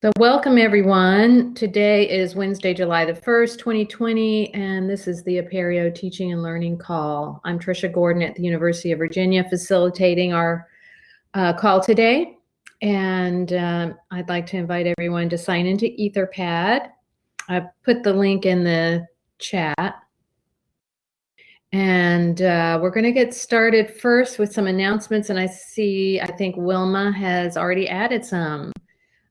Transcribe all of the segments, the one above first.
So welcome everyone. Today is Wednesday, July the 1st, 2020, and this is the Apereo Teaching and Learning Call. I'm Trisha Gordon at the University of Virginia facilitating our uh, call today. And um, I'd like to invite everyone to sign into Etherpad. I've put the link in the chat. And uh, we're going to get started first with some announcements. And I see, I think Wilma has already added some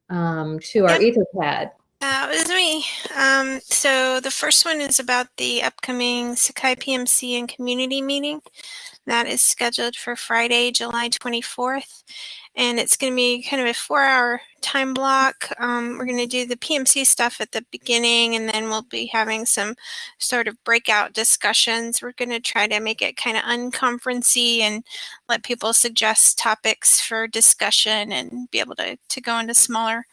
um, to our Yep. Etherpad. That was me. Um, so the first one is about the upcoming Sakai PMC and community meeting. That is scheduled for Friday, July 24th. And it's going to be kind of a four hour time block. Um, we're going to do the PMC stuff at the beginning, and then we'll be having some sort of breakout discussions. We're going to try to make it kind of unconferency and let people suggest topics for discussion and be able to, to go into smaller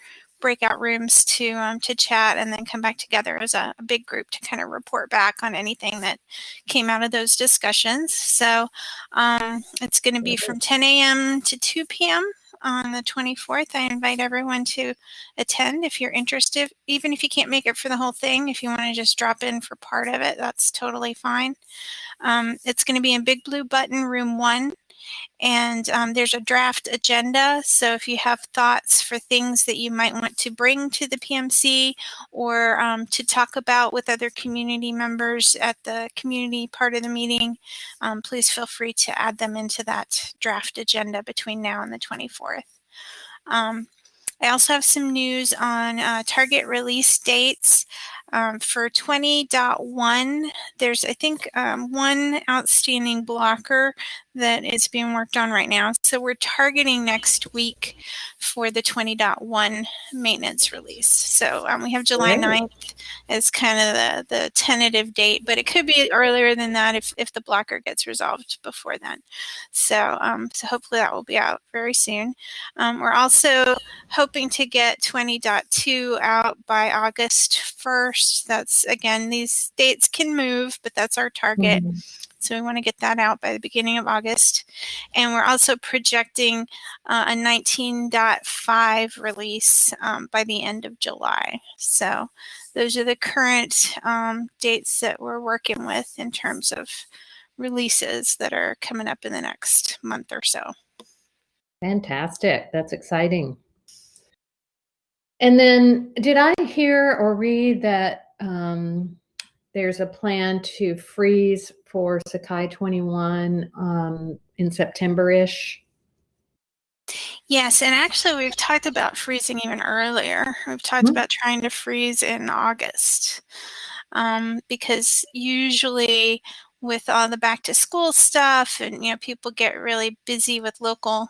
breakout rooms to um, to chat and then come back together as a, a, big group to kind of report back on anything that came out of those discussions. So um, it's going to be from 10 a.m. to 2 p.m. on the 24th. I invite everyone to attend if you're interested, even if you can't make it for the whole thing. If you want to just drop in for part of it, that's totally fine. Um, it's going to be in Big Blue Button Room 1 and um, there's a draft agenda. So if you have thoughts for things that you might want to bring to the PMC or um, to talk about with other community members at the community part of the meeting, um, please feel free to add them into that draft agenda between now and the 24th. Um, I also have some news on uh, target release dates. Um, for 20.1, there's, I think, um, one outstanding blocker that is being worked on right now. So we're targeting next week for the 20.1 maintenance release. So um, we have July Great. 9th as kind of the, the tentative date, but it could be earlier than that if, if the blocker gets resolved before then. So, um, so hopefully that will be out very soon. Um, we're also hoping to get 20.2 out by August 1st. That's again, these dates can move, but that's our target. Mm -hmm. So we want to get that out by the beginning of August. And we're also projecting uh, a 19.5 release um, by the end of July. So those are the current um, dates that we're working with in terms of releases that are coming up in the next month or so. Fantastic. That's exciting. And then did I hear or read that um, there's a plan to freeze for Sakai 21 um, in September-ish. Yes, and actually we've talked about freezing even earlier. We've talked mm -hmm. about trying to freeze in August um, because usually with all the back to school stuff and you know people get really busy with local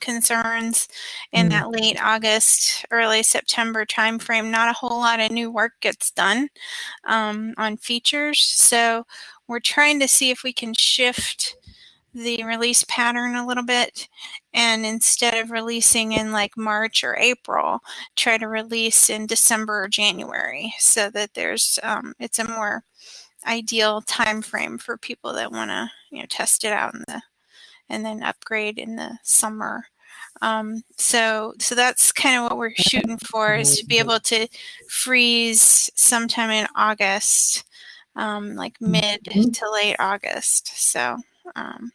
concerns in mm. that late August, early September timeframe. Not a whole lot of new work gets done um, on features. So we're trying to see if we can shift the release pattern a little bit and instead of releasing in like March or April, try to release in December or January so that there's um, it's a more ideal time frame for people that want to you know test it out in the and then upgrade in the summer. Um, so, so that's kind of what we're shooting for is to be able to freeze sometime in August, um, like mid mm-hmm. to late August. So, um,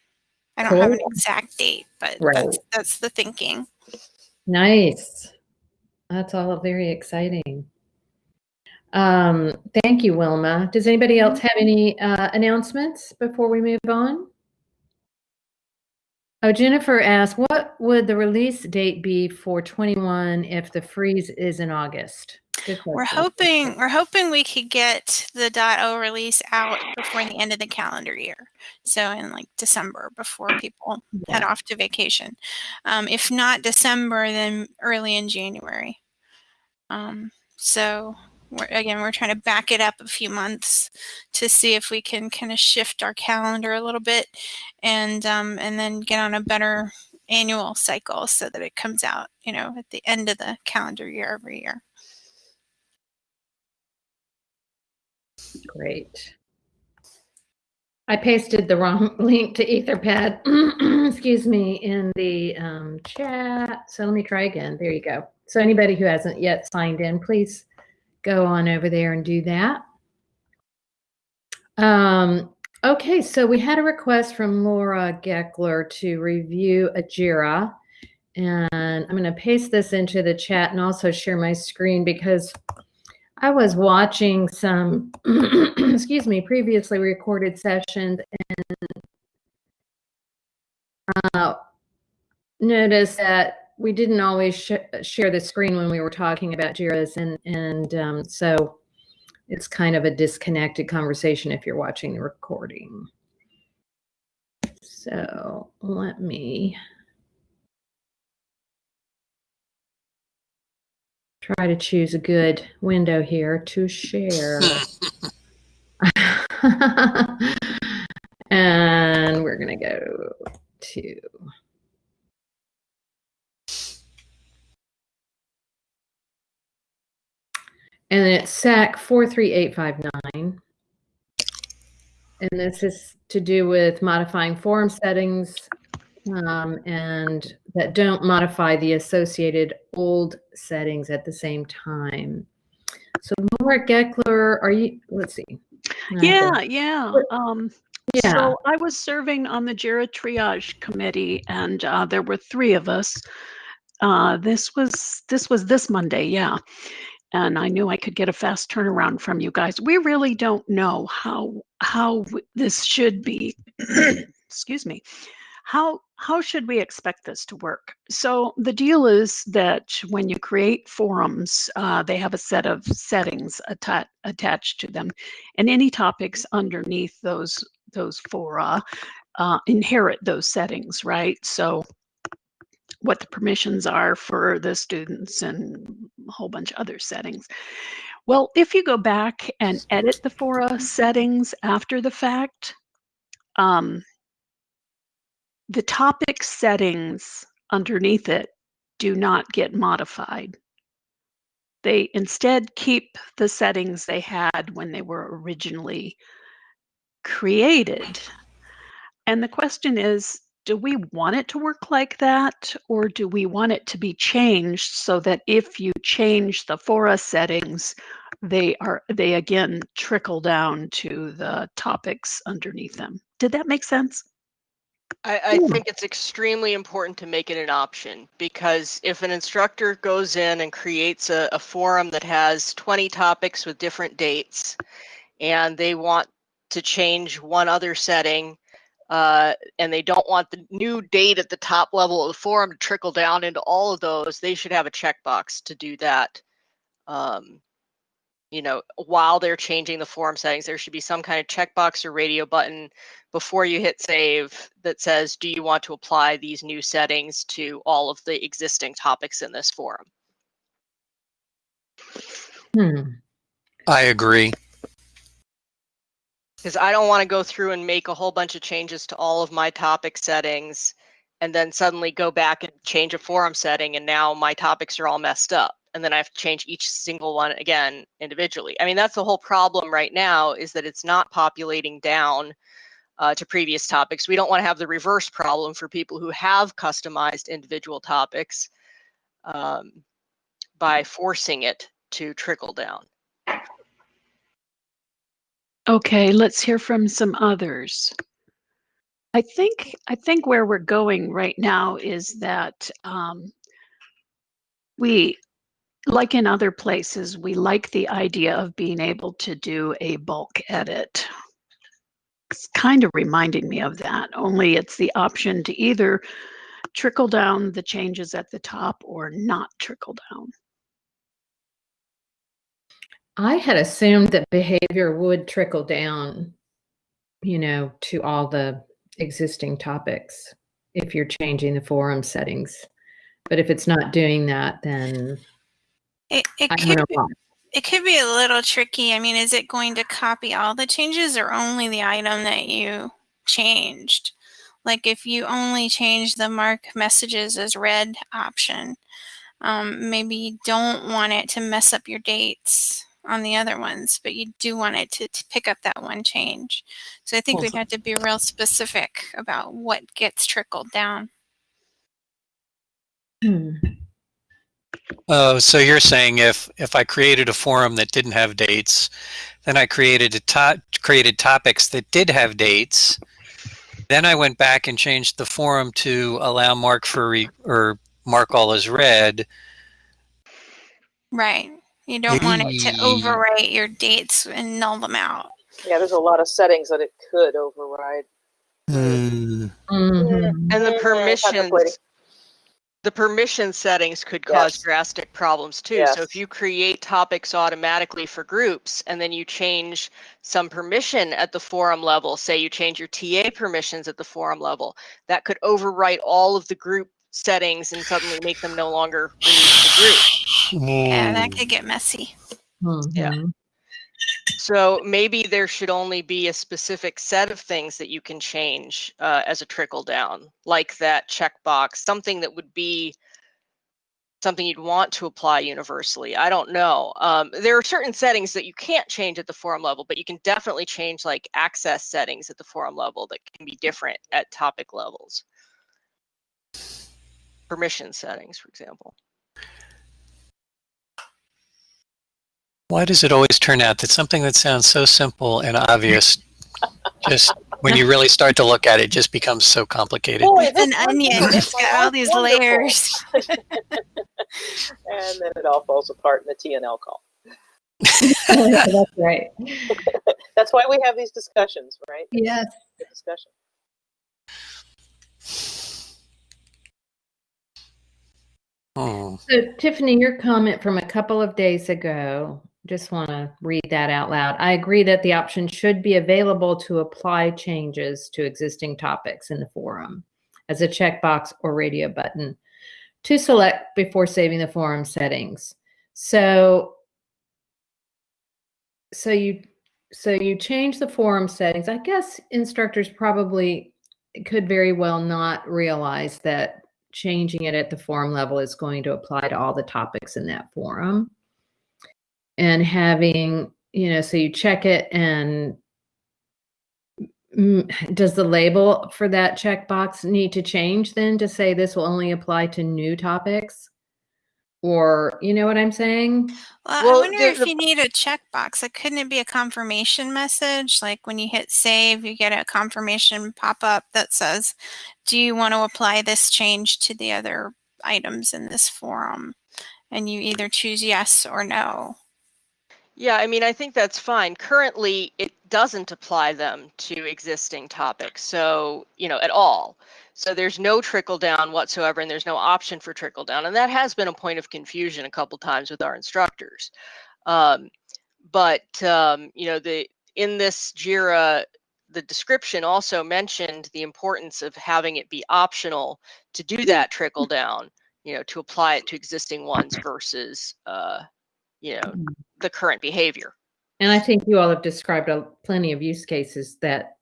I don't cool. have an exact date, but right. that's, that's the thinking. Nice. That's all very exciting. Um, thank you, Wilma. Does anybody else have any uh, announcements before we move on? Oh, Jennifer asked, what would the release date be for 21 if the freeze is in August? We're hoping we're hoping we could get the .o release out before the end of the calendar year. So in like December before people yeah. head off to vacation. Um, if not December, then early in January. Um, so we're, again, we're trying to back it up a few months to see if we can kind of shift our calendar a little bit and um, and then get on a better annual cycle so that it comes out, you know, at the end of the calendar year every year. Great. I pasted the wrong link to Etherpad, excuse me, in the um, chat. So let me try again. There you go. So anybody who hasn't yet signed in, please go on over there and do that. Um, okay, so we had a request from Laura Gekeler to review a JIRA. And I'm going to paste this into the chat and also share my screen because I was watching some, excuse me, previously recorded sessions and uh, noticed that we didn't always sh share the screen when we were talking about JIRAs. And, and um, so it's kind of a disconnected conversation if you're watching the recording. So let me try to choose a good window here to share. and we're going to go to and then it's SAK 43859. And this is to do with modifying forum settings um, and that don't modify the associated old settings at the same time. So Laura Gekeler, are you, let's see. Yeah, yeah. Um, yeah. So I was serving on the JIRA triage committee and uh, there were three of us. Uh, this was this was this Monday, yeah and I knew I could get a fast turnaround from you guys. We really don't know how how this should be. excuse me. How how should we expect this to work? So the deal is that when you create forums, uh, they have a set of settings atta attached to them, and any topics underneath those those fora uh, inherit those settings, right? So what the permissions are for the students and a whole bunch of other settings. Well, if you go back and edit the fora settings after the fact, um, the topic settings underneath it do not get modified. They instead keep the settings they had when they were originally created. And the question is, do we want it to work like that or do we want it to be changed so that if you change the fora settings they are they again trickle down to the topics underneath them? Did that make sense? I, I hmm. think it's extremely important to make it an option because if an instructor goes in and creates a, a forum that has 20 topics with different dates and they want to change one other setting uh, and they don't want the new date at the top level of the forum to trickle down into all of those, they should have a checkbox to do that. Um, you know, while they're changing the forum settings, there should be some kind of checkbox or radio button before you hit save that says, do you want to apply these new settings to all of the existing topics in this forum? Hmm. I agree because I don't want to go through and make a whole bunch of changes to all of my topic settings and then suddenly go back and change a forum setting and now my topics are all messed up and then I have to change each single one again individually. I mean, that's the whole problem right now is that it's not populating down uh, to previous topics. We don't want to have the reverse problem for people who have customized individual topics um, by forcing it to trickle down. Okay, let's hear from some others. I think I think where we're going right now is that um, we, like in other places, we like the idea of being able to do a bulk edit. It's kind of reminding me of that, only it's the option to either trickle down the changes at the top or not trickle down. I had assumed that behavior would trickle down, you know, to all the existing topics if you're changing the forum settings. But if it's not doing that, then it, it could be, it could be a little tricky. I mean, is it going to copy all the changes or only the item that you changed? Like if you only change the mark messages as read option, um, maybe you don't want it to mess up your dates on the other ones, but you do want it to, to pick up that one change. So I think we'd have to be real specific about what gets trickled down. Hmm. Oh, so you're saying if if I created a forum that didn't have dates, then I created a to created topics that did have dates, then I went back and changed the forum to allow mark for re, or mark all as read. Right. You don't want it to overwrite your dates and null them out. Yeah, there's a lot of settings that it could override. Mm. Mhm. And the Mm, permissions, the permission settings could cause Yes. drastic problems too. Yes. So if you create topics automatically for groups and then you change some permission at the forum level, say you change your TA permissions at the forum level, that could overwrite all of the group settings and suddenly make them no longer release the group. Yeah, that Mm. could get messy. Yeah. Mhm. So maybe there should only be a specific set of things that you can change uh, as a trickle down, like that checkbox, something that would be something you'd want to apply universally. I don't know. Um, there are certain settings that you can't change at the forum level, but you can definitely change like access settings at the forum level that can be different at topic levels. Permission settings, for example. Why does it always turn out that something that sounds so simple and obvious, just when you really start to look at it, just becomes so complicated? Oh, It's an onion. wonderful. It's got all these Wonderful. layers. and then it all falls apart in the TNL call. That's right. That's why we have these discussions, right? Yes. Good discussion. Hmm. So Tiffany, your comment from a couple of days ago, just want to read that out loud. I agree that the option should be available to apply changes to existing topics in the forum as a checkbox or radio button to select before saving the forum settings. So so you so you change the forum settings. I guess instructors probably could very well not realize that changing it at the forum level is going to apply to all the topics in that forum. And having, you know, so you check it and does the label for that checkbox need to change then to say this will only apply to new topics? Or, you know what I'm saying? Well, Well, I wonder if you need a checkbox. Like, couldn't it be a confirmation message? Like when you hit save, you get a confirmation pop up that says, Do you want to apply this change to the other items in this forum? And you either choose yes or no. Yeah, I mean, I think that's fine. Currently, it doesn't apply them to existing topics, so, you know, at all. So there's no trickle down whatsoever, and there's no option for trickle down. And that has been a point of confusion a couple times with our instructors. Um, but, um, you know, the in this JIRA, the description also mentioned the importance of having it be optional to do that trickle down, you know, to apply it to existing ones versus, uh, you know, the current behavior. And I think you all have described a, plenty of use cases that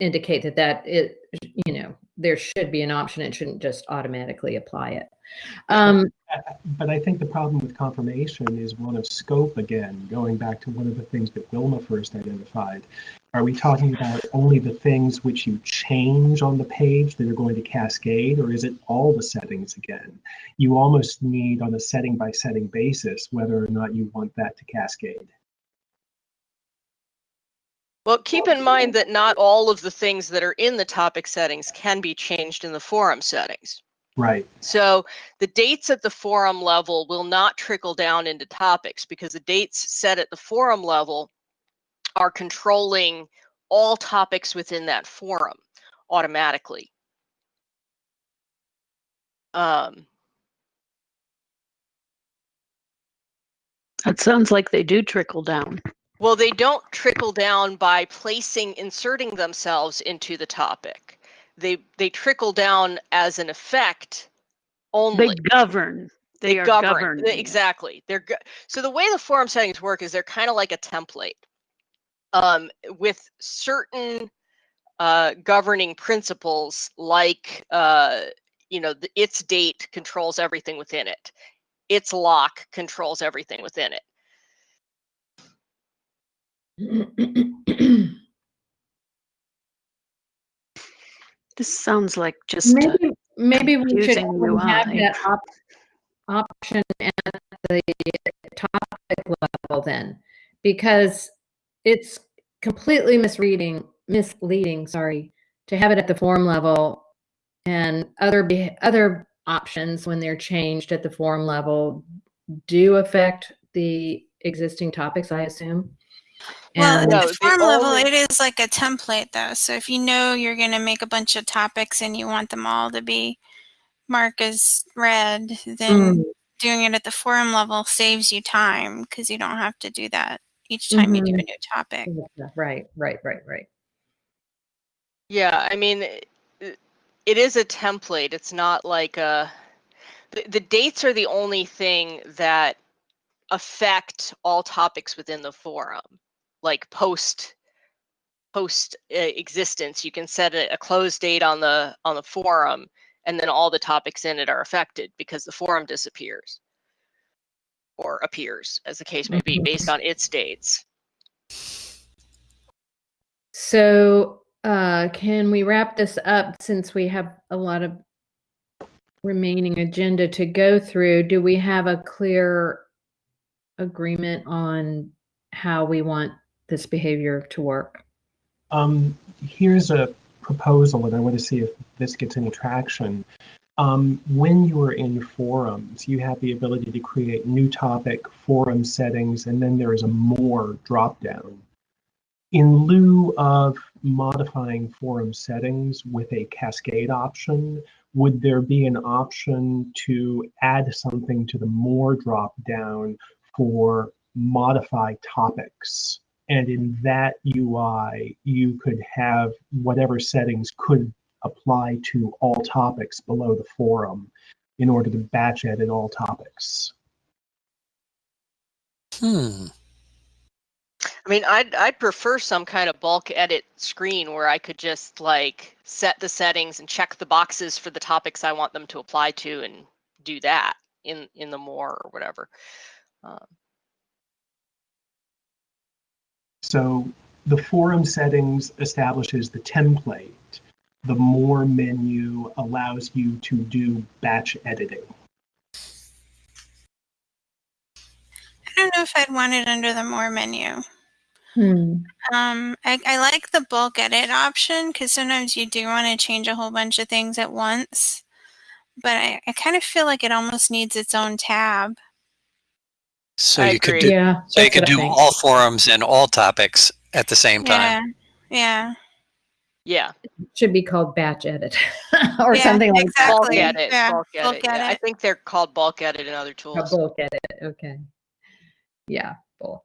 indicate that that it, you know, there should be an option. It shouldn't just automatically apply it. Um, But I think the problem with confirmation is one of scope again, going back to one of the things that Wilma first identified. Are we talking about only the things which you change on the page that are going to cascade, or is it all the settings again? You almost need on a setting by setting basis whether or not you want that to cascade. Well, keep in mind that not all of the things that are in the topic settings can be changed in the forum settings. Right. So the dates at the forum level will not trickle down into topics because the dates set at the forum level are controlling all topics within that forum automatically. Um, That sounds like they do trickle down. well, they don't trickle down by placing, inserting themselves into the topic. They they trickle down as an effect only. They govern. They, are govern governed. the- exactly they're so the way the forum settings work is they're kind of like a template um, with certain uh, governing principles like uh, you know the, its date controls everything within it. Its lock controls everything within it. This sounds like just Maybe, maybe we should confusing have that op- option at the topic level then, because it's completely misreading, misleading, sorry, to have it at the form level and other, be- other options when they're changed at the form level do affect the existing topics, I assume. Well, And- at No, the the form level, it is like a template though. So if you know you're going to make a bunch of topics and you want them all to be marked as red, then Mm, doing it at the forum level saves you time because you don't have to do that each time you do a new topic. Right, right, right, right. Yeah, I mean, it, it is a template. It's not like a. The, the dates are the only thing that affect all topics within the forum. Like post post uh, existence, you can set a, a close date on the on the forum, and then all the topics in it are affected because the forum disappears or appears, as the case may be, Mhm. based on its dates. So, uh, can we wrap this up since we have a lot of remaining agenda to go through? Do we have a clear agreement on how we want this behavior to work? Um, here's a proposal, and I want to see if this gets any traction. Um, when you are in forums, you have the ability to create new topic, forum settings, and then there is a more dropdown. In lieu of modifying forum settings with a cascade option, would there be an option to add something to the more dropdown for modify topics? And in that UI, you could have whatever settings could apply to all topics below the forum in order to batch edit all topics. Hmm. I mean, I'd I'd prefer some kind of bulk edit screen where I could just like set the settings and check the boxes for the topics I want them to apply to and do that in in the more or whatever. Um, So the forum settings establishes the template. The more menu allows you to do batch editing. I don't know if I'd want it under the more menu. Hmm. Um, I, I like the bulk edit option because sometimes you do want to change a whole bunch of things at once. But I, I kind of feel like it almost needs its own tab. So I you could do, Yeah. so you could do all forums and all topics at the same time. Yeah. yeah, Should be called batch edit or Yeah, something like that. bulk edit, Yeah, bulk bulk edit. Yeah, I think they're called bulk edit in other A tools. bulk edit. Okay. Yeah, bulk.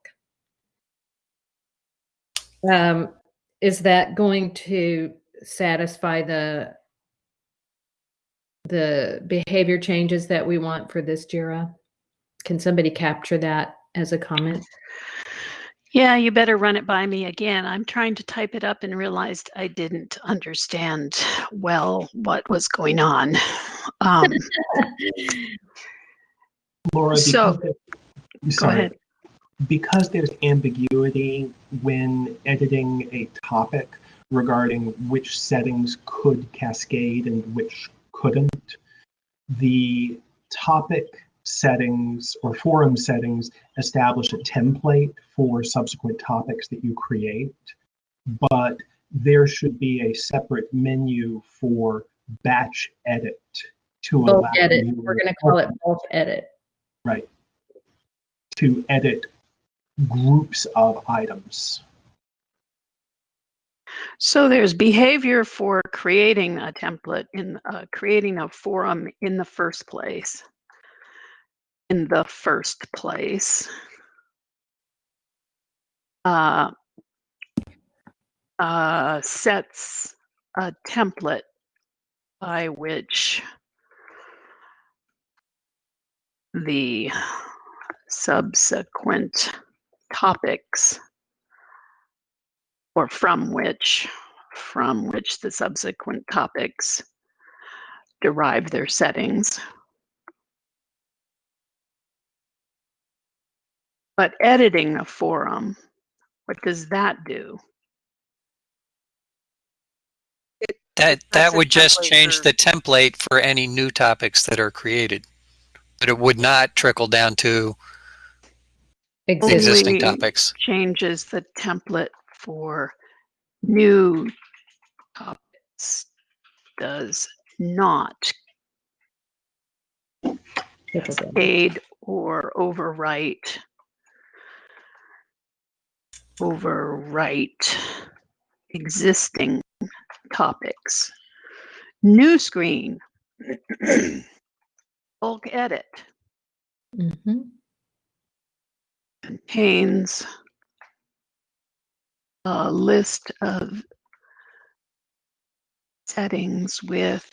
Um, is that going to satisfy the the behavior changes that we want for this JIRA? Can somebody capture that as a comment? Yeah, you better run it by me again. I'm trying to type it up and realized I didn't understand well what was going on. Um, Laura, So- because go ahead. because there's ambiguity when editing a topic regarding which settings could cascade and which couldn't, the topic settings or forum settings establish a template for subsequent topics that you create, but there should be a separate menu for batch edit to Bulk allow edit. you- We're going to call it bulk edit. Right. To edit groups of items. So there's behavior for creating a template in uh, creating a forum in the first place. In the first place. Uh, uh, sets a template by which the subsequent topics or from which from which the subsequent topics derive their settings. But editing a forum What does that do? That that would just change for- the template for any new topics that are created. But it would not trickle down to Existing. existing Only- topics. Changes the template for new topics. Does not aid or overwrite overwrite existing topics. New screen. Bulk edit Mhm. contains a list of settings with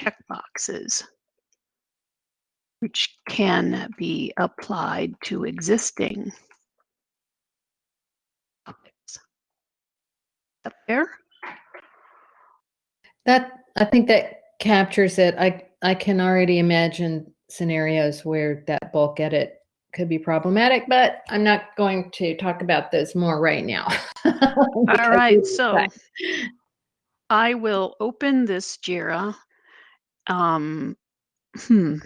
checkboxes which can be applied to existing topics. Up there? That I think that captures it. I I can already imagine scenarios where that bulk edit could be problematic, but I'm not going to talk about those more right now. All right, Because right, so I will open this JIRA. Um, hmm.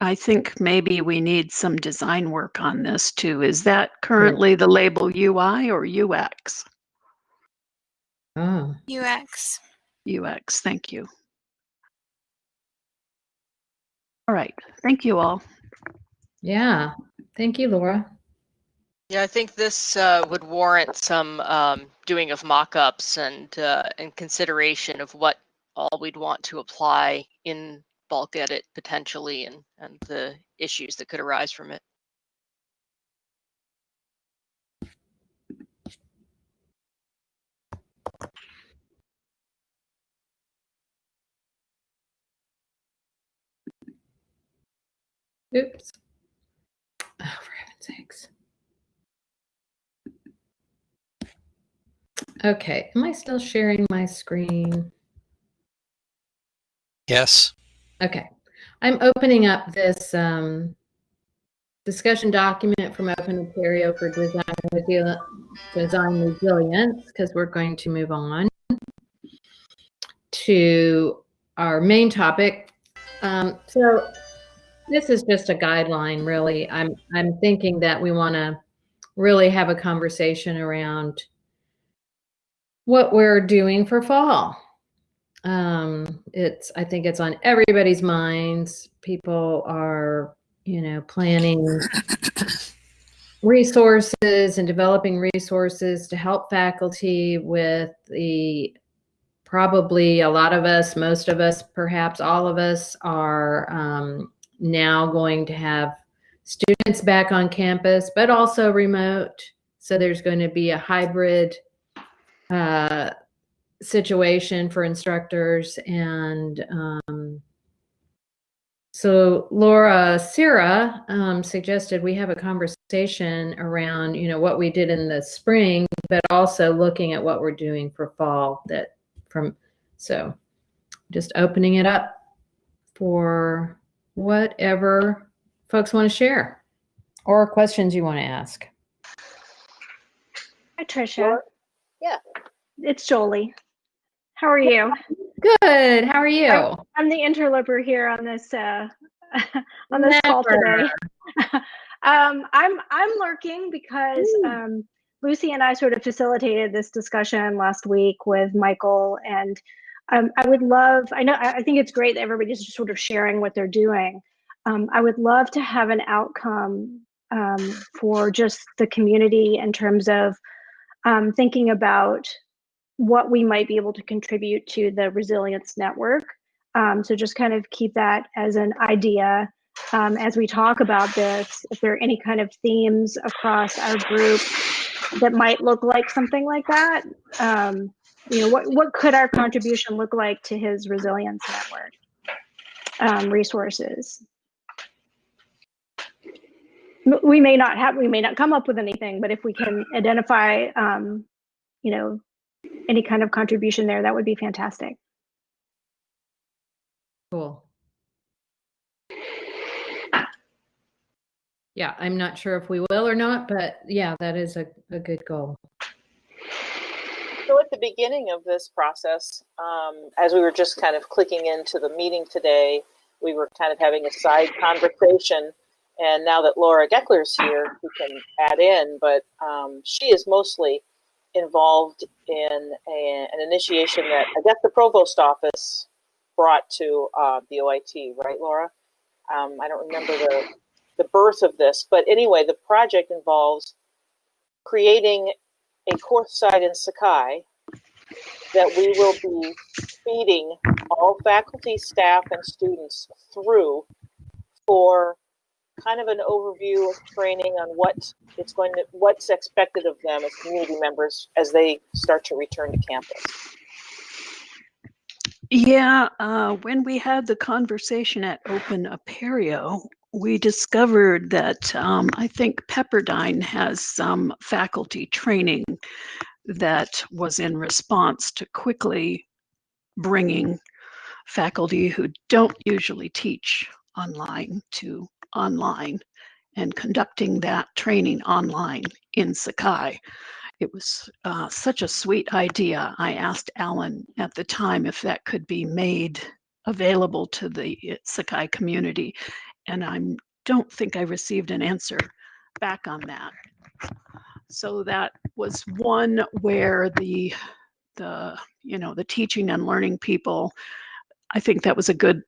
I think maybe we need some design work on this too. Is that currently the label UI or UX? Oh, UX. UX, thank you. All right, thank you all. yeah. Thank you, Laura. Yeah, I think this uh, would warrant some um, doing of mock-ups and uh, and consideration of what all we'd want to apply in bulk edit potentially and and the issues that could arise from it. Oops. Oh, for heaven's sakes. Okay, am I still sharing my screen? Yes. Okay, I'm opening up this um, discussion document from Open Ontario for design, Resili- design resilience because we're going to move on to our main topic. Um, so this is just a guideline, really. I'm I'm thinking that we want to really have a conversation around what we're doing for fall um it's i think it's on everybody's minds people are you know planning resources and developing resources to help faculty with the probably a lot of us most of us perhaps all of us are um, now going to have students back on campus but also remote. So there's going to be a hybrid uh, situation for instructors and um, so laura Sira um, suggested we have a conversation around you know what we did in the spring but also looking at what we're doing for fall that from so just opening it up for whatever folks want to share or questions you want to ask Hi, Tricia. Laura? Yeah. It's Jolie. How are you? good how are you I'm the interloper here on this uh, on this call today. um, I'm I'm lurking because um, Lucy and I sort of facilitated this discussion last week with Michael, and um, I would love. I know I think it's great that everybody's just sort of sharing what they're doing. Um, I would love to have an outcome um, for just the community in terms of um, thinking about what we might be able to contribute to the resilience network. Um, so just kind of keep that as an idea um, as we talk about this. If there are any kind of themes across our group that might look like something like that, um, you know, what what could our contribution look like to his resilience network um, resources? We may not have, we may not come up with anything, but if we can identify, um, you know, any kind of contribution there, that would be fantastic. cool Yeah, I'm not sure if we will or not, but yeah, that is a, a good goal. So at the beginning of this process, um, as we were just kind of clicking into the meeting today, we were kind of having a side conversation. And now that Laura Gekeler's here, we can add in, but um, she is mostly involved in a, an initiation that I guess the provost office brought to uh, the OIT, right, Laura? Um, I don't remember the, the birth of this, but anyway, the project involves creating a course site in Sakai that we will be feeding all faculty, staff, and students through for kind of an overview of training on what it's going to, what's expected of them as community members as they start to return to campus. Yeah, uh, when we had the conversation at Open Apereo, we discovered that um, I think Pepperdine has some faculty training that was in response to quickly bringing faculty who don't usually teach online to online and conducting that training online in Sakai. It was uh, such a sweet idea. I asked Alan at the time if that could be made available to the uh, Sakai community, and I don't think I received an answer back on that. So that was one where the the you know the teaching and learning people, I think that was a good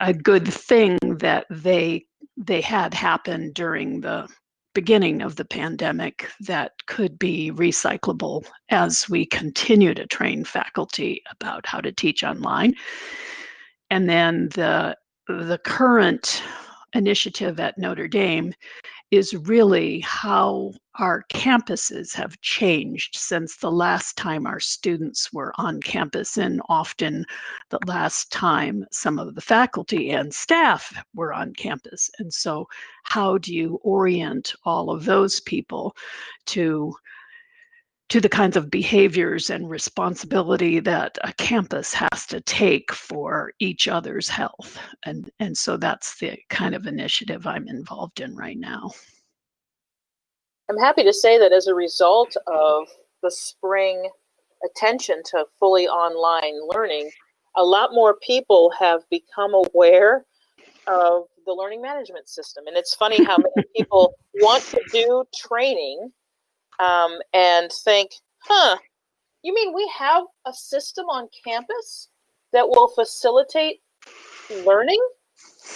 a good thing that they they had happened during the beginning of the pandemic that could be recyclable as we continue to train faculty about how to teach online. And then the the current initiative at Notre Dame is really how our campuses have changed since the last time our students were on campus, and often the last time some of the faculty and staff were on campus. And so, how do you orient all of those people to? To the kinds of behaviors and responsibility that a campus has to take for each other's health. And, and so that's the kind of initiative I'm involved in right now. I'm happy to say that as a result of the spring attention to fully online learning, a lot more people have become aware of the learning management system. And it's funny how many people want to do training um, and think, huh, you mean we have a system on campus that will facilitate learning?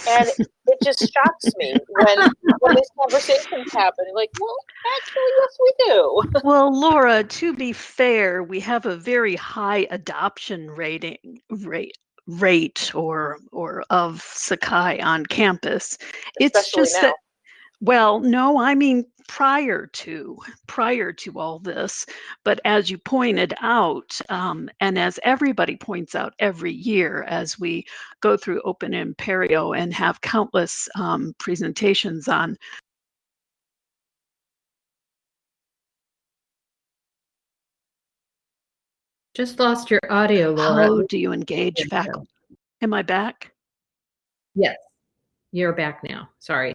And it just shocks me when when these conversations happen. Like, well, actually, yes, we do. Well, Laura, to be fair, we have a very high adoption rating rate rate or or of Sakai on campus. It's Especially just now. that well, no, I mean prior to prior to all this, but as you pointed out, um, and as everybody points out every year, as we go through Open Apereo and have countless um, presentations on Just lost your audio, Laura. how do you engage faculty. Am I back? Yes, you're back now. Sorry.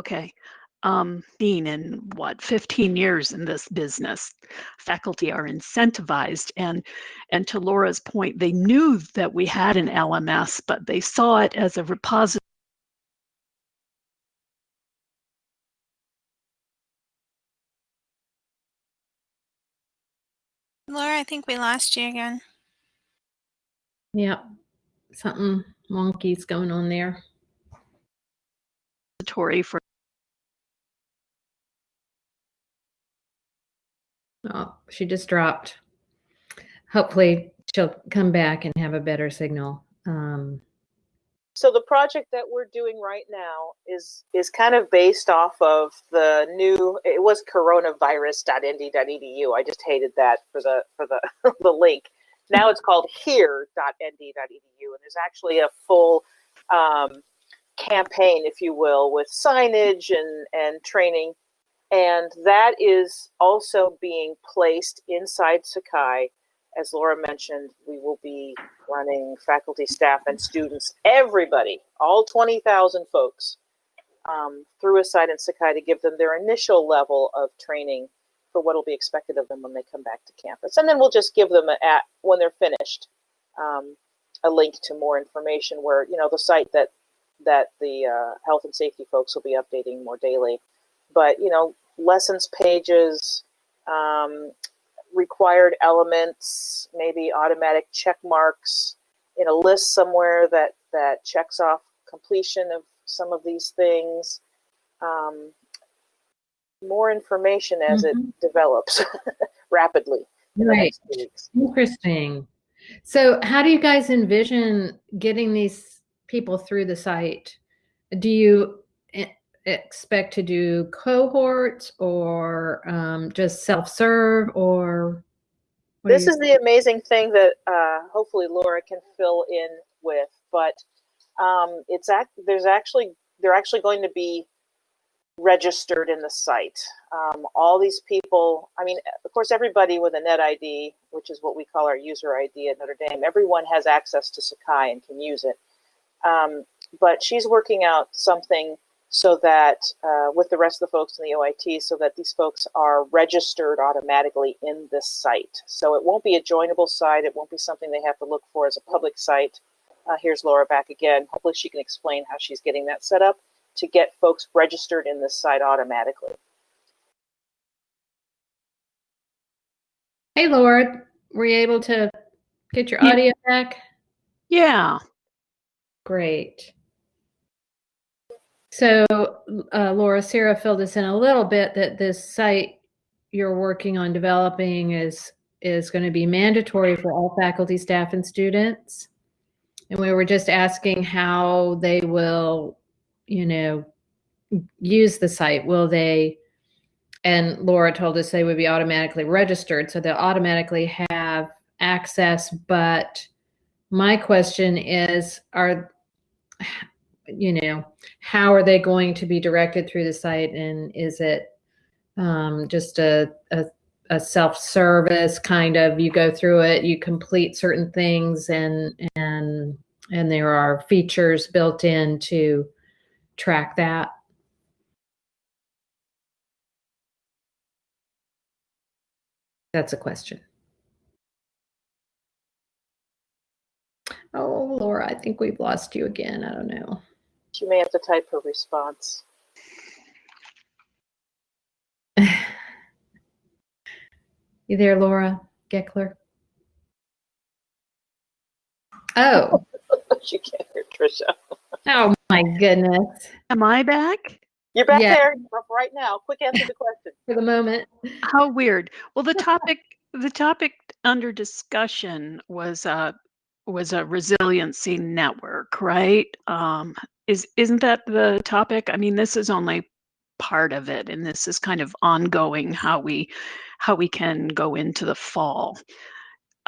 Okay. Um, being in what 15 years in this business, faculty are incentivized, and and to Laura's point, they knew that we had an LMS, but they saw it as a repository. Laura, I think we lost you again. Yep. Something wonky's going on there. for Oh, she just dropped. Hopefully she'll come back and have a better signal. Um, So the project that we're doing right now is is kind of based off of the new. It was coronavirus.nd.edu. I just hated that for the for the the link. Now it's called here.nd.edu, and there's actually a full um, campaign, if you will, with signage and and training, and that is also being placed inside Sakai as Laura mentioned, we will be running faculty, staff, and students, everybody, all 20,000 folks, um, through a site in Sakai to give them their initial level of training for what will be expected of them when they come back to campus. And then we'll just give them, a, at when they're finished, um, a link to more information where, you know, the site that that the uh, health and safety folks will be updating more daily. But, you know, lessons pages, um, required elements, maybe automatic check marks in a list somewhere that, that checks off completion of some of these things. Um, more information as mm-hmm. it develops rapidly. right. Interesting. So, how do you guys envision getting these people through the site? Do you expect to do cohorts or um, just self-serve or this is the amazing thing that uh, hopefully laura can fill in with but um, it's act there's actually they're actually going to be registered in the site. Um, all these people i mean of course everybody with a net id which is what we call our user id at notre dame everyone has access to sakai and can use it. Um, but she's working out something so that uh, with the rest of the folks in the OIT, so that these folks are registered automatically in this site. So it won't be a joinable site. It won't be something they have to look for as a public site. Uh, here's Laura back again. Hopefully she can explain how she's getting that set up to get folks registered in this site automatically. Hey, Laura, were you able to get your audio back? Yeah. Great. So, uh, Laura, Sarah filled us in a little bit that this site you're working on developing is is going to be mandatory for all faculty, staff, and students. And we were just asking how they will, you know, use the site. Will they? And Laura told us they would be automatically registered, so they'll automatically have access. But my question is, are you know, how are they going to be directed through the site? And is it um, just a, a, a self-service kind of, you go through it, you complete certain things and, and, and there are features built in to track that? That's a question. Oh, Laura, I think we've lost you again. I don't know. She may have to type her response. you there, Laura Gekeler? Oh. she can't hear Trisha. oh my goodness. Am I back? You're back yeah. there right now. Quick answer the question. For the moment. How weird. Well, the topic the topic under discussion was uh was a resiliency network, right? Um, is isn't that the topic? I mean, this is only part of it, and this is kind of ongoing how we how we can go into the fall.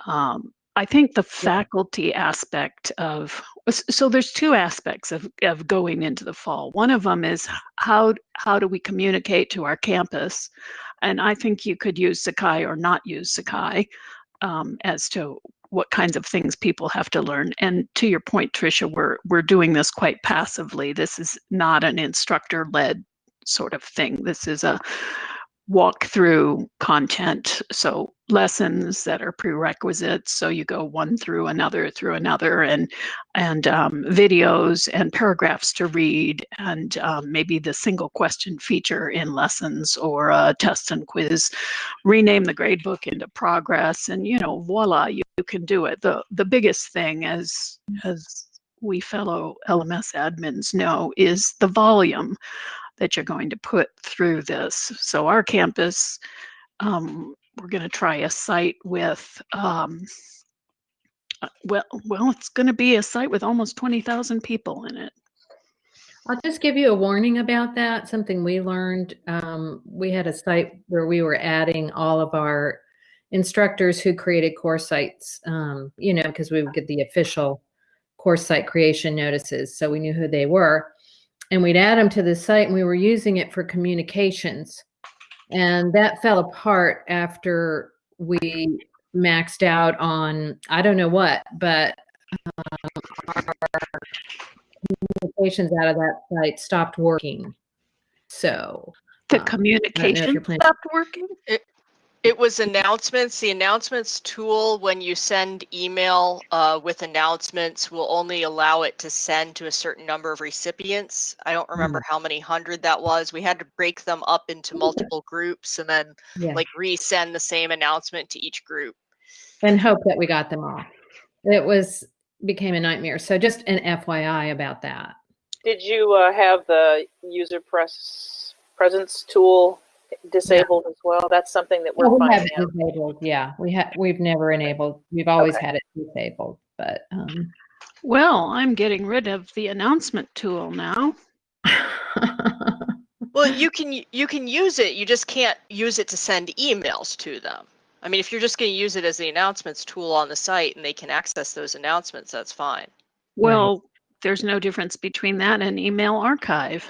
Um, I think the faculty aspect of so there's two aspects of, of going into the fall. One of them is how how do we communicate to our campus, and I think you could use Sakai or not use Sakai um, as to what kinds of things people have to learn. And to your point, Tricia, we're we're doing this quite passively. This is not an instructor-led sort of thing. This is a walk through content. So lessons that are prerequisites. So you go one through another through another, and and um, videos and paragraphs to read, and um, maybe the single question feature in lessons or a test and quiz. Rename the gradebook into progress, and you know, voila, you, you can do it. the The biggest thing, as as we fellow LMS admins know, is the volume that you're going to put through this. So our campus, um, we're going to try a site with, um, uh, well, well, it's going to be a site with almost 20,000 people in it. I'll just give you a warning about that. Something we learned. Um, we had a site where we were adding all of our instructors who created course sites, um, you know, because we would get the official course site creation notices. So we knew who they were and we'd add them to the site and we were using it for communications. And that fell apart after we maxed out on I don't know what, but um, our communications out of that site stopped working. So The um, communication stopped working? It was announcements. The announcements tool, when you send email uh, with announcements, will only allow it to send to a certain number of recipients. I don't remember how many hundred that was. We had to break them up into multiple groups and then yeah, like resend the same announcement to each group. and hope that we got them all. It was became a nightmare. So just an FYI about that. Did you uh, have the user press presence tool disabled as well? That's something that we're Well, we have it disabled. Yeah, we have. We've never enabled. We've always Okay. had it disabled, but um, Well, I'm getting rid of the announcement tool now. Well, you can you can use it. You just can't use it to send emails to them. I mean, if you're just going to use it as the announcements tool on the site and they can access those announcements, that's fine. Well, there's no difference between that and email archive.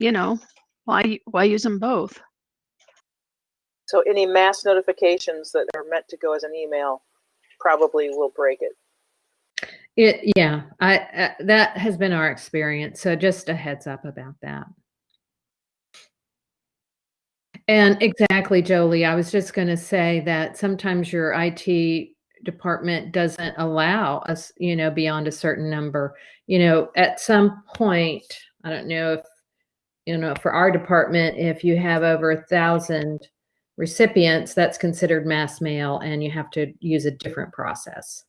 You know, why why use them both? So any mass notifications that are meant to go as an email probably will break it. It, yeah, I, uh, that has been our experience. So just a heads up about that. And exactly, Jolie, I was just going to say that sometimes your IT department doesn't allow us, you know, beyond a certain number. You know, at some point, I don't know if, you know, for our department, if you have over a thousand recipients, that's considered mass mail and you have to use a different process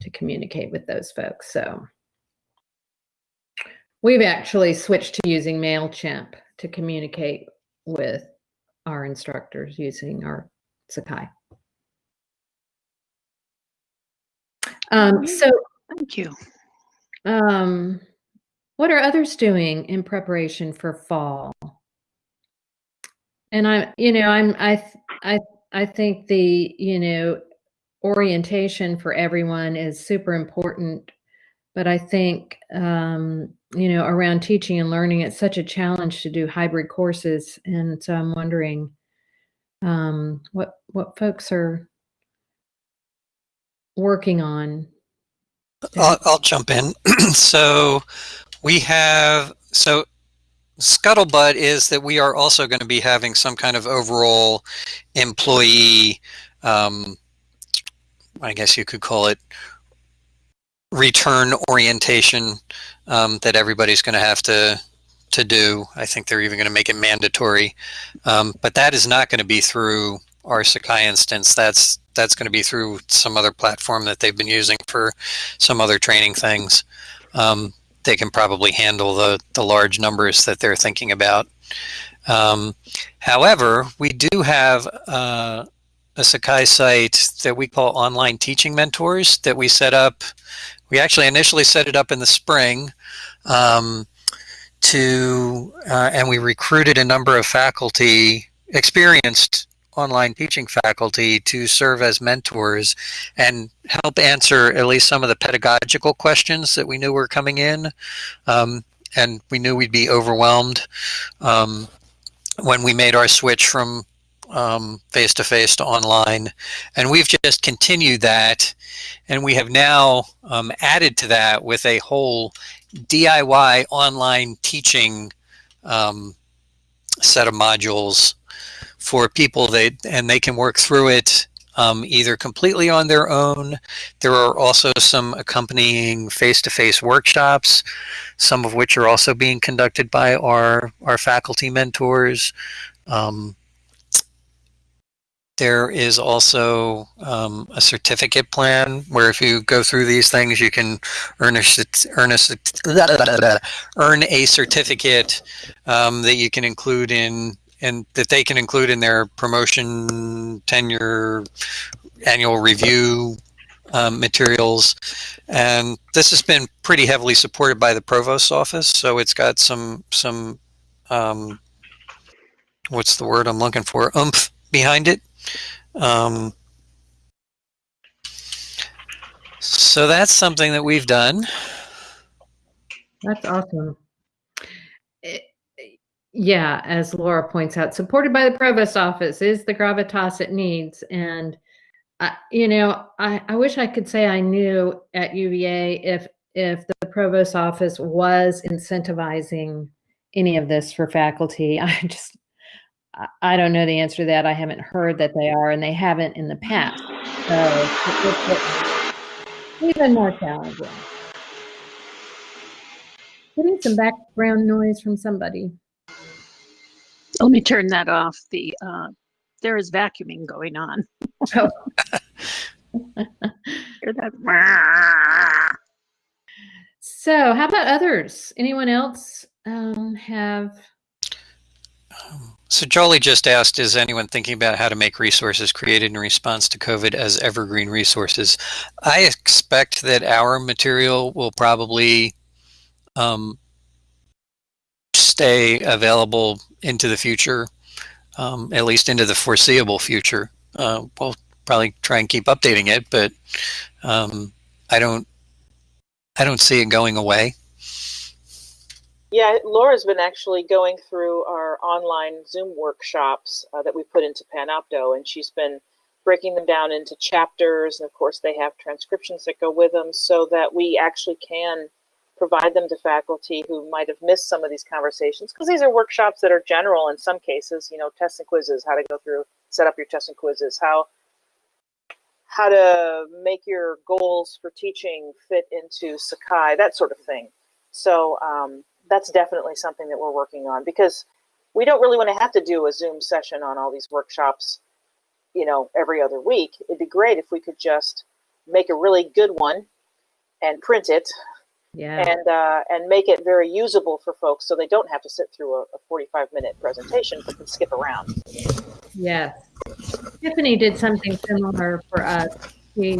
to communicate with those folks. So we've actually switched to using MailChimp to communicate with our instructors using our Sakai. Um, so Thank you. um, what are others doing in preparation for fall? And I, you know, I'm, I, I, I think the, you know, orientation for everyone is super important. But I think, um, you know, around teaching and learning, it's such a challenge to do hybrid courses. And so I'm wondering um, what, what folks are working on. I'll, I'll jump in. so we have so scuttlebutt is that we are also going to be having some kind of overall employee um, i guess you could call it return orientation um, that everybody's going to have to to do. I think they're even going to make it mandatory. Um, but that is not going to be through our sakai instance. That's that's going to be through some other platform that they've been using for some other training things. Um, they can probably handle the, the large numbers that they're thinking about. Um, however, we do have uh, a Sakai site that we call Online Teaching Mentors that we set up. We actually initially set it up in the spring um, to, uh, and we recruited a number of faculty, experienced online teaching faculty to serve as mentors and help answer at least some of the pedagogical questions that we knew were coming in. Um, and we knew we'd be overwhelmed um, when we made our switch from face to face to online. And we've just continued that. And we have now um, added to that with a whole DIY online teaching um, set of modules for people that and they can work through it um, either completely on their own. There are also some accompanying face-to-face workshops, some of which are also being conducted by our our faculty mentors. Um, there is also um, a certificate plan where if you go through these things, you can earn a earn a earn a certificate um, that you can include in and that they can include in their promotion tenure annual review um, materials. And this has been pretty heavily supported by the provost's office so it's got some some um, what's the word i'm looking for? Oomph behind it. Um, so that's something that we've done. That's awesome. Yeah, as Laura points out, supported by the provost office is the gravitas it needs. And, uh, you know, I, I wish I could say I knew at UVA if if the provost office was incentivizing any of this for faculty. I just I don't know the answer to that. I haven't heard that they are, and they haven't in the past. So it's even more challenging. Getting some background noise from somebody. Let me turn that off. The uh, there is vacuuming going on. Oh. Hear that? So, how about others? Anyone else um, have? Um, So Jolie just asked, is anyone thinking about how to make resources created in response to COVID as evergreen resources? I expect that our material will probably um, stay available into the future, um, at least into the foreseeable future. Uh, we'll probably try and keep updating it, but um, I don't, I don't see it going away. Yeah, Laura's been actually going through our online Zoom workshops uh, that we put into Panopto, and she's been breaking them down into chapters. And of course, they have transcriptions that go with them so that we actually can provide them to faculty who might have missed some of these conversations because these are workshops that are general in some cases, you know, tests and quizzes, how to go through, set up your tests and quizzes, how how to make your goals for teaching fit into Sakai, that sort of thing. So um, that's definitely something that we're working on because we don't really want to have to do a Zoom session on all these workshops, you know, every other week. It'd be great if we could just make a really good one and print it yeah. and uh, and make it very usable for folks so they don't have to sit through a, a 45 minute presentation but can skip around. Yes. Tiffany did something similar for us. She,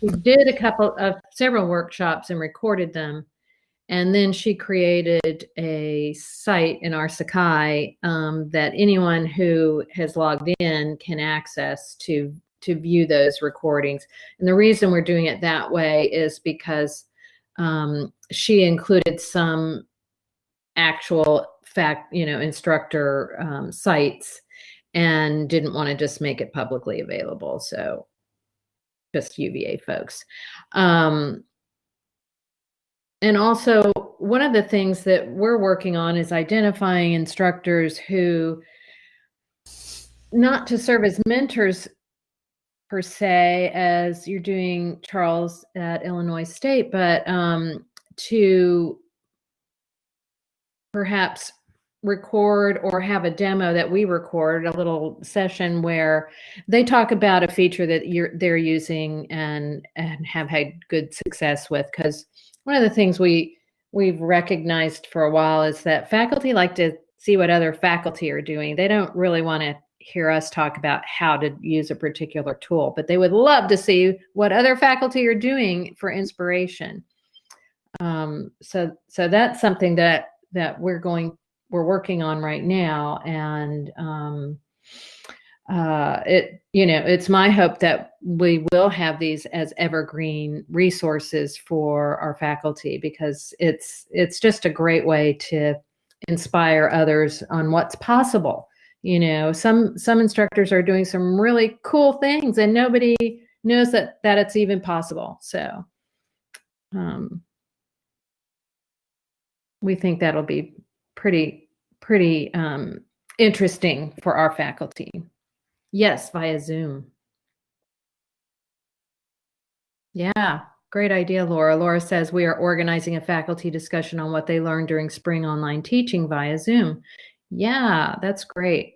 she did a couple of several workshops and recorded them. And then she created a site in our Sakai um, that anyone who has logged in can access to to view those recordings. And the reason we're doing it that way is because um, she included some actual fact, you know, instructor um, sites and didn't want to just make it publicly available. So just UVA folks. Um, and also, one of the things that we're working on is identifying instructors who, not to serve as mentors per se, as you're doing, Charles, at Illinois State, but um, to perhaps record or have a demo that we record a little session where they talk about a feature that you're they're using and and have had good success with. Because one of the things we we've recognized for a while is that faculty like to see what other faculty are doing. They don't really want to hear us talk about how to use a particular tool but they would love to see what other faculty are doing for inspiration. Um, so so that's something that that we're going we're working on right now and um, uh, it you know it's my hope that we will have these as evergreen resources for our faculty because it's it's just a great way to inspire others on what's possible you know some some instructors are doing some really cool things and nobody knows that that it's even possible so um, we think that'll be pretty pretty um, interesting for our faculty. Yes, via Zoom. Yeah, great idea, Laura. Laura says we are organizing a faculty discussion on what they learned during spring online teaching via Zoom. Yeah, that's great.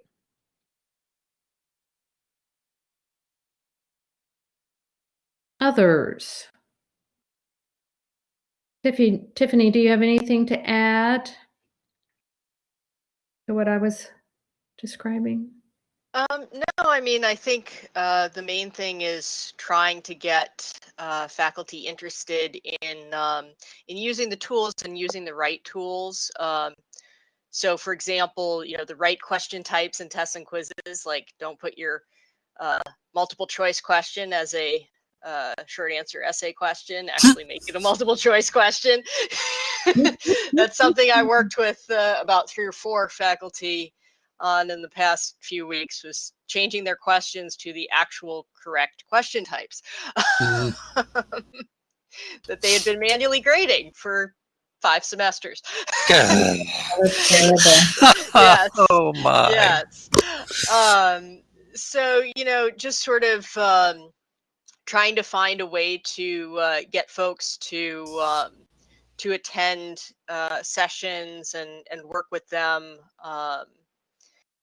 Others. Tiffany, Tiffany, do you have anything to add? to what I was describing? Um, no, I mean, I think uh, the main thing is trying to get uh, faculty interested in um, in using the tools and using the right tools. Um, so, for example, you know, the right question types and tests and quizzes. Like, don't put your uh, multiple choice question as a uh, short answer essay question, actually make it a multiple choice question. That's something I worked with uh, about three or four faculty on in the past few weeks was changing their questions to the actual correct question types mm-hmm. that they had been manually grading for five semesters. yes. Oh my. Yes. Um, so you know, just sort of um, trying to find a way to uh, get folks to um, to attend uh, sessions and and work with them. Um,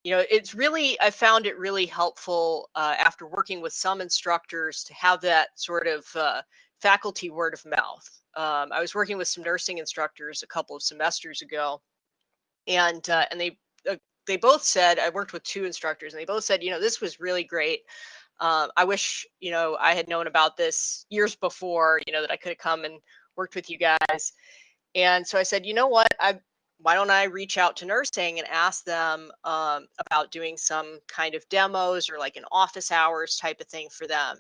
you know, it's really I found it really helpful uh, after working with some instructors to have that sort of uh, faculty word of mouth. Um, I was working with some nursing instructors a couple of semesters ago, and uh, and they uh, they both said I worked with two instructors, and they both said, you know, this was really great. Uh, I wish you know I had known about this years before, you know, that I could have come and worked with you guys. And so I said, you know what, I why don't I reach out to nursing and ask them um, about doing some kind of demos or like an office hours type of thing for them?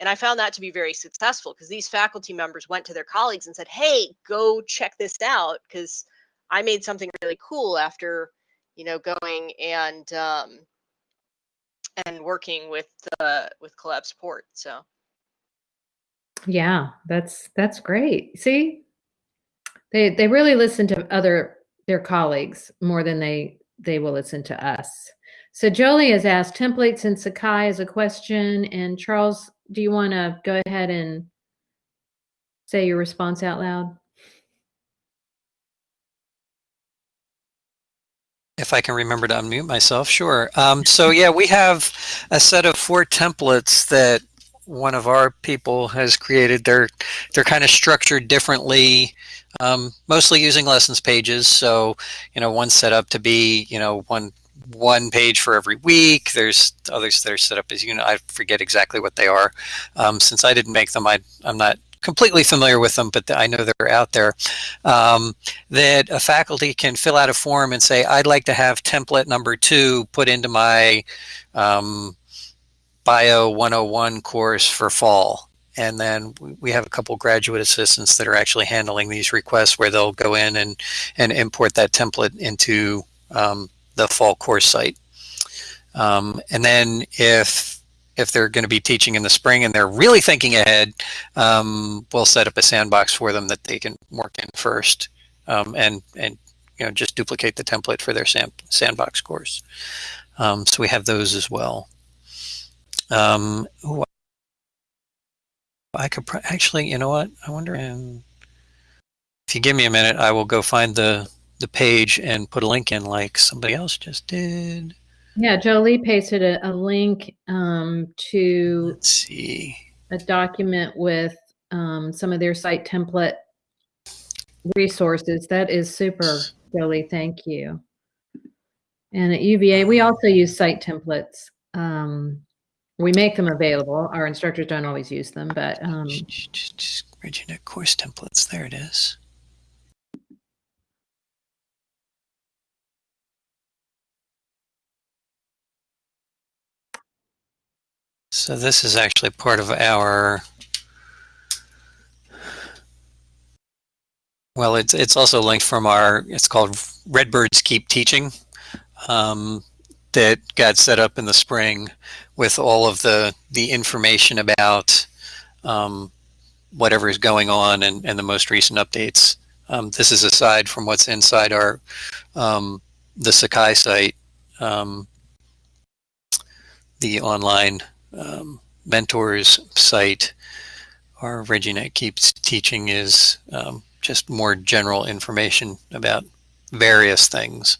And I found that to be very successful because these faculty members went to their colleagues and said, hey, go check this out because I made something really cool after, you know, going and um, and working with uh, with collab support. So. Yeah, that's that's great. See, they they really listen to other their colleagues more than they they will listen to us. So Jolie has asked templates in Sakai as a question. And Charles, do you want to go ahead and say your response out loud? If I can remember to unmute myself, sure. Um, so yeah, we have a set of four templates that one of our people has created. They're they're kind of structured differently um, mostly using lessons pages. So, you know, one set up to be, you know, one one page for every week. There's others that are set up as you know. I forget exactly what they are. Um, since I didn't make them, I, I'm not completely familiar with them, but I know they're out there. Um, that a faculty can fill out a form and say, I'd like to have template number two put into my um, Bio 101 course for fall and then we have a couple graduate assistants that are actually handling these requests where they'll go in and, and import that template into um, the fall course site. Um, and then if if they're going to be teaching in the spring and they're really thinking ahead, um, we'll set up a sandbox for them that they can work in first um, and and you know just duplicate the template for their sand, sandbox course. Um, so we have those as well. Um, ooh, I could actually, you know what? I wonder if you give me a minute, I will go find the the page and put a link in like somebody else just did. Yeah, Jolie pasted a, a link um, to Let's see a document with um, some of their site template resources. That is super, Jolie. Thank you. And at UVA, we also use site templates. Um, we make them available. Our instructors don't always use them, but um, ReggieNet course templates. There it is. So this is actually part of our. Well, it's it's also linked from our. It's called Redbirds Keep Teaching. Um, that got set up in the spring with all of the the information about um, whatever is going on and, and the most recent updates. Um, this is aside from what's inside our um, the Sakai site, um, the online um, mentors site. Our ReggieNet Keeps Teaching is um, just more general information about various things.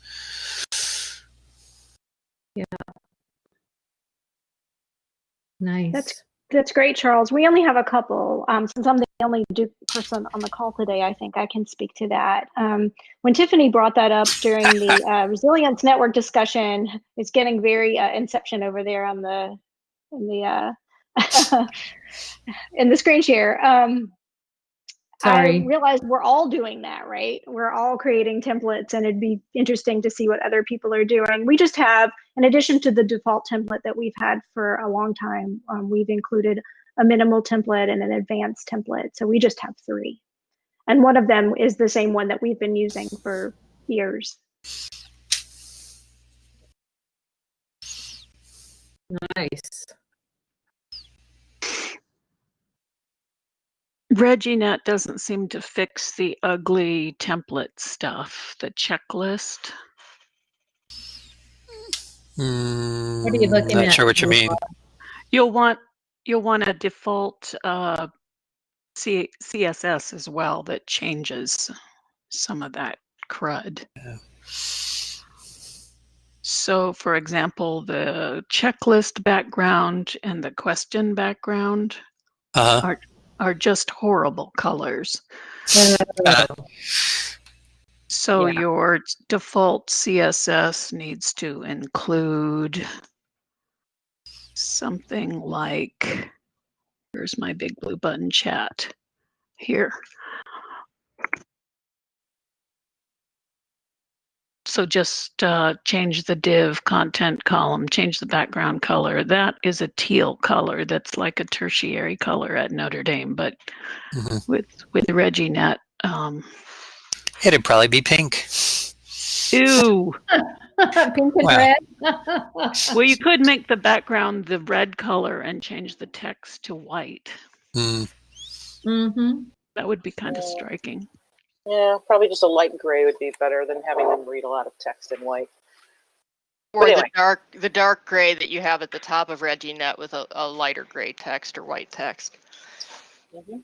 Yeah. Nice. That's that's great, Charles. We only have a couple. Um, since I'm the only Duke person on the call today, I think I can speak to that. Um, when Tiffany brought that up during the uh, Resilience Network discussion, it's getting very uh, Inception over there on the in the uh, in the screen share. Um, Sorry. I realized we're all doing that, right? We're all creating templates, and it'd be interesting to see what other people are doing. We just have, in addition to the default template that we've had for a long time, um, we've included a minimal template and an advanced template. So we just have three. And one of them is the same one that we've been using for years. Nice. ReggieNet doesn't seem to fix the ugly template stuff, the checklist. Mm, What are you looking not at? sure what you mean. You'll want you'll want a default uh, C- CSS as well that changes some of that crud. Yeah. So, for example, the checklist background and the question background Uh-huh. are just horrible colors. Uh, So Yeah. your default CSS needs to include something like, here's my big blue button chat here. So just uh, change the div content column, change the background color. That is a teal color. That's like a tertiary color at Notre Dame, but Mhm. with with ReggieNet, um, It'd probably be pink. ew. Pink and Wow. red. Well, you could make the background the red color and change the text to white. Mm, hmm That would be kind of striking. Yeah, probably just a light gray would be better than having them read a lot of text in white. Or anyway. the dark the dark gray that you have at the top of ReggieNet with a, a lighter gray text or white text. hmm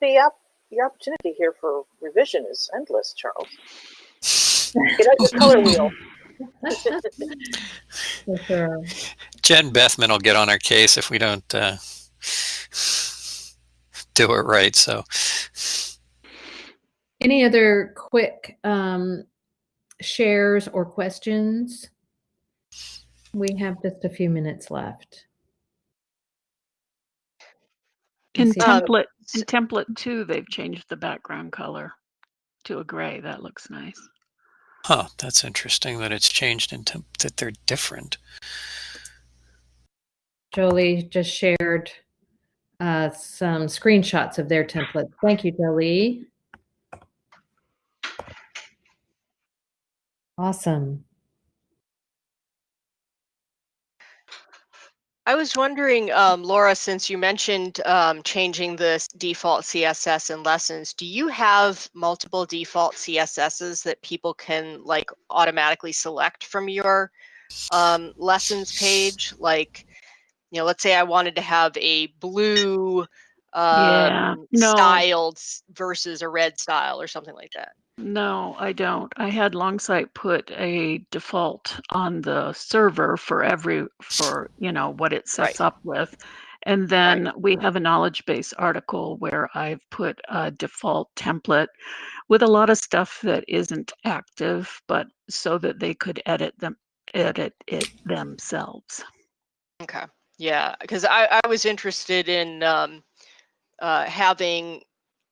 The op- the opportunity here for revision is endless, Charles. Get out your color wheel. Sure. Jen Bethman will get on our case if we don't uh, do it right. So, Any other quick um, shares or questions? We have just a few minutes left. In. Um, template, in template two, they've changed the background color to a gray. That looks nice. huh, that's interesting that it's changed into that they're different. Jolie just shared uh, some screenshots of their template. Thank you, Jolie. Awesome. I was wondering, um, Laura, since you mentioned um, changing the s- default CSS in lessons, do you have multiple default CSSs that people can like automatically select from your um, lessons page? Like, you know, let's say I wanted to have a blue Yeah, um, no. styled s- versus a red style or something like that. No, I don't. I had Longsight put a default on the server for every for you know what it sets up with. And then we have a knowledge base article where I've put a default template with a lot of stuff that isn't active, but so that they could edit them edit it themselves. Okay. Yeah, because I, I was interested in um, uh, having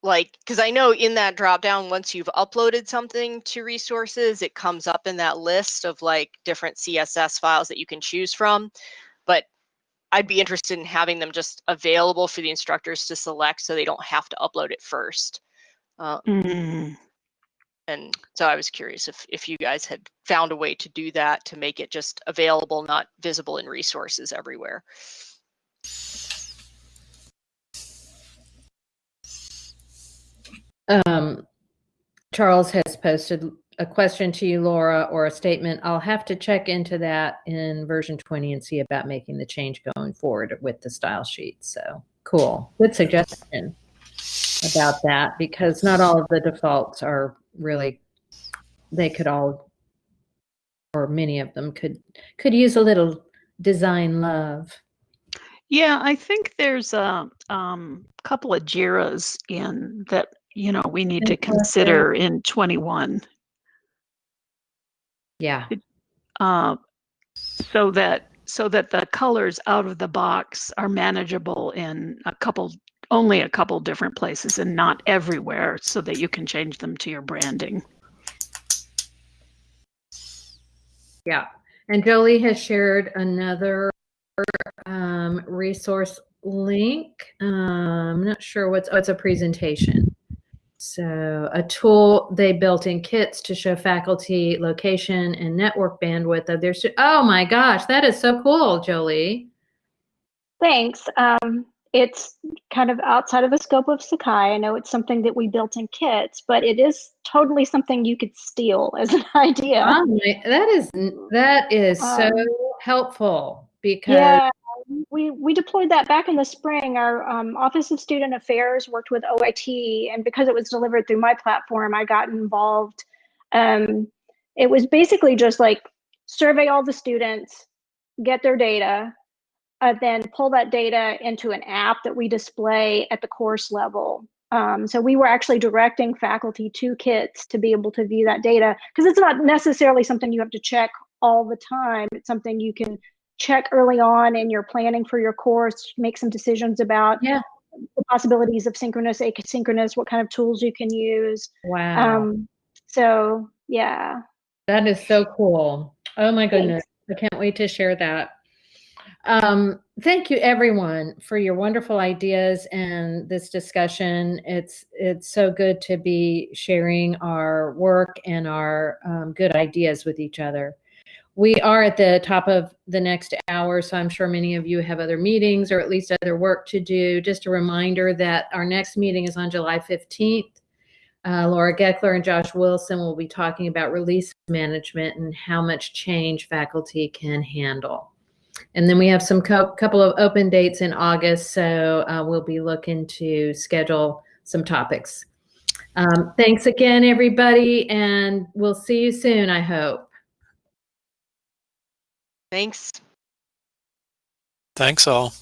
like because I know in that drop down once you've uploaded something to resources, it comes up in that list of like different CSS files that you can choose from. But I'd be interested in having them just available for the instructors to select so they don't have to upload it first. Uh, Mm. and so I was curious if if you guys had found a way to do that to make it just available, not visible in resources everywhere. Um, Charles has posted a question to you, Laura, or a statement. I'll have to check into that in version 20 and see about making the change going forward with the style sheet. So cool. Good suggestion about that because not all of the defaults are really, they could all, or many of them could, could use a little design love. Yeah, I think there's a um, couple of JIRAs in that you know we need to consider in 21. Yeah. uh, so that so that the colors out of the box are manageable in a couple only a couple different places and not everywhere so that you can change them to your branding Yeah. And Jolie has shared another um, resource link. Um, I'm not sure what's, oh, it's a presentation. So a tool they built in kits to show faculty location and network bandwidth of their, oh my gosh, that is so cool, Jolie. Thanks. Um, it's kind of outside of the scope of Sakai. I know it's something that we built in kits, but it is totally something you could steal as an idea. Oh my, that is that is um, so helpful because yeah, we we deployed that back in the spring. Our um, Office of Student Affairs worked with OIT, and because it was delivered through my platform, I got involved. Um, it was basically just like survey all the students, get their data, uh, then pull that data into an app that we display at the course level. Um, so we were actually directing faculty to kits to be able to view that data because it's not necessarily something you have to check all the time. It's something you can check early on in your planning for your course, make some decisions about yeah. the possibilities of synchronous, asynchronous, what kind of tools you can use. Wow. Um, so yeah. That is so cool. Oh my goodness. Thanks. I can't wait to share that. Um, thank you everyone for your wonderful ideas and this discussion. It's it's so good to be sharing our work and our um, good ideas with each other. We are at the top of the next hour, so I'm sure many of you have other meetings or at least other work to do. Just a reminder that our next meeting is on July 15th. Uh, Laura Gekeler and Josh Wilson will be talking about release management and how much change faculty can handle. And then we have some co- couple of open dates in August, so uh, we'll be looking to schedule some topics. Um, thanks again, everybody, and we'll see you soon, I hope. Thanks. Thanks all.